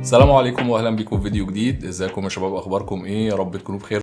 السلام عليكم واهلا بيكم في فيديو جديد. إزيكم يا شباب؟ أخباركم إيه؟ يا رب تكونوا بخير.